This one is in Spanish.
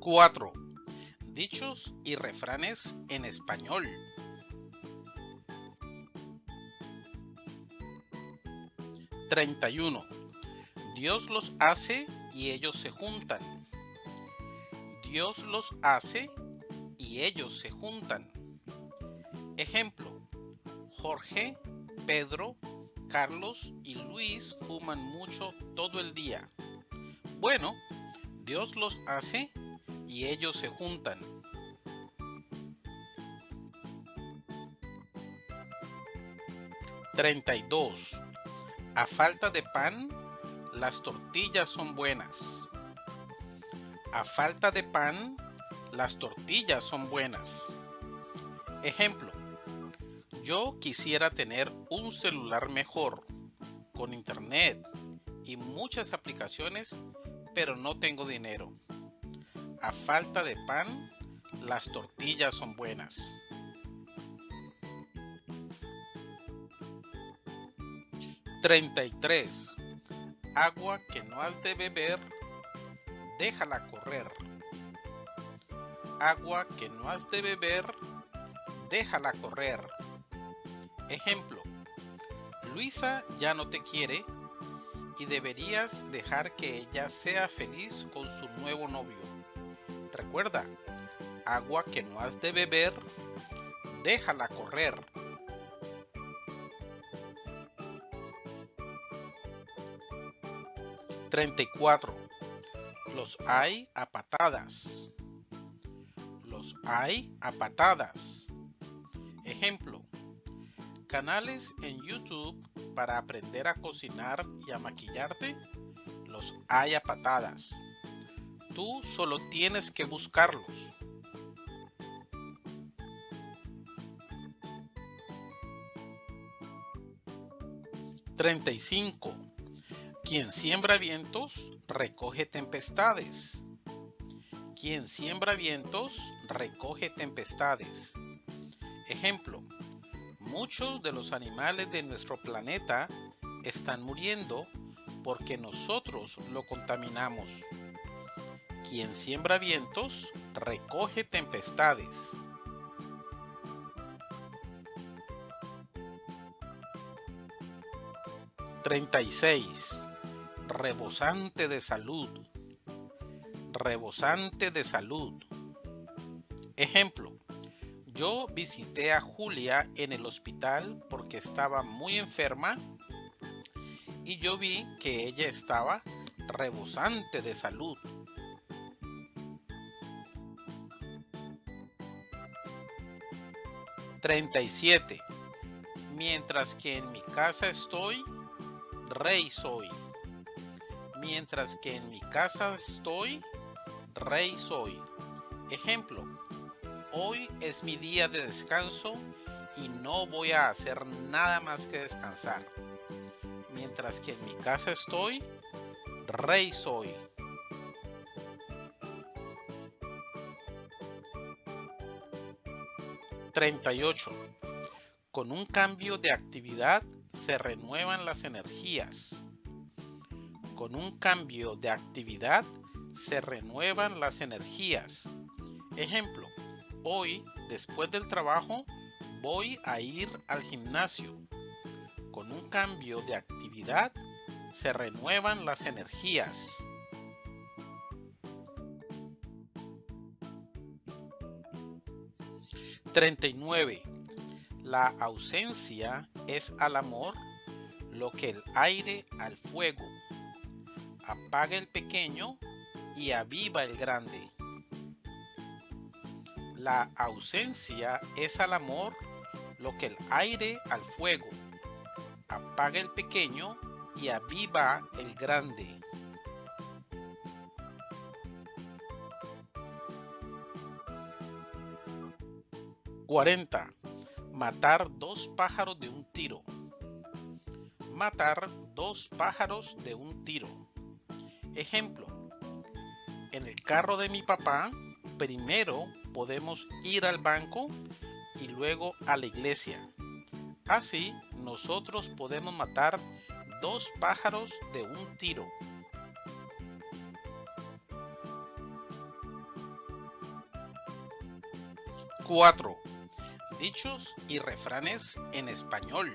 4. Dichos y refranes en español. 31. Dios los hace y ellos se juntan. Dios los hace y ellos se juntan. Ejemplo, Jorge, Pedro, Carlos y Luis fuman mucho todo el día. Bueno, Dios los hace y ellos se juntan. 32. A falta de pan, las tortillas son buenas. A falta de pan, las tortillas son buenas. Ejemplo, yo quisiera tener un celular mejor, con internet y muchas aplicaciones, pero no tengo dinero. A falta de pan, las tortillas son buenas. 33. Agua que no has de beber, déjala correr. Agua que no has de beber, déjala correr. Ejemplo. Luisa ya no te quiere y deberías dejar que ella sea feliz con su nuevo novio. Recuerda, agua que no has de beber, déjala correr. 34. Los hay a patadas. Los hay a patadas. Ejemplo. Canales en YouTube para aprender a cocinar y a maquillarte. Los hay a patadas. Tú solo tienes que buscarlos. 35 quien siembra vientos, recoge tempestades. Quien siembra vientos, recoge tempestades. Ejemplo, muchos de los animales de nuestro planeta están muriendo porque nosotros lo contaminamos. Quien siembra vientos, recoge tempestades. 36 rebosante de salud, rebosante de salud. Ejemplo, yo visité a Julia en el hospital porque estaba muy enferma y yo vi que ella estaba rebosante de salud. ...37... Mientras que en mi casa estoy... ...rey soy mientras que en mi casa estoy, rey soy. Ejemplo, hoy es mi día de descanso y no voy a hacer nada más que descansar. Mientras que en mi casa estoy, rey soy. ...38... Con un cambio de actividad se renuevan las energías con un cambio de actividad se renuevan las energías. Ejemplo, hoy después del trabajo voy a ir al gimnasio. Con un cambio de actividad se renuevan las energías. ...39... La ausencia es al amor lo que el aire al fuego apaga el pequeño y aviva el grande. La ausencia es al amor lo que el aire al fuego. Apaga el pequeño y aviva el grande. ¡40! Matar dos pájaros de un tiro. Matar dos pájaros de un tiro. Ejemplo, en el carro de mi papá, primero podemos ir al banco y luego a la iglesia. Así, nosotros podemos matar dos pájaros de un tiro. 4. Dichos y refranes en español.